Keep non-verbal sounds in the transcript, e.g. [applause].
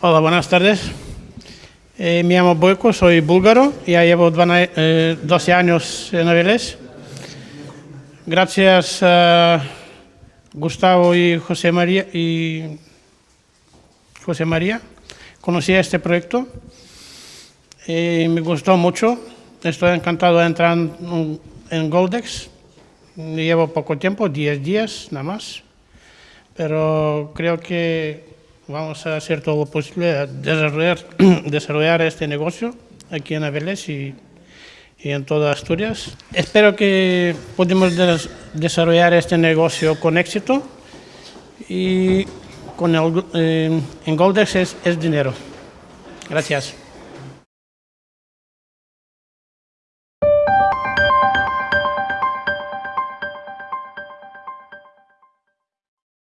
Hola, buenas tardes. Eh, me llamo Boyko, soy búlgaro, ya llevo dvana- eh, 12 años en Avilés. Gracias a Gustavo y José María y José María conocí este proyecto y me gustó mucho. Estoy encantado de entrar en, en Goldex. Llevo poco tiempo, 10 días nada más, pero creo que vamos a hacer todo lo posible a [clears throat] desarrollar, este negocio aquí en Avilés y, y en toda Asturias. Espero que podamos des- desarrollar este negocio con éxito y con el, eh, en Goldex es, es dinero. Gracias.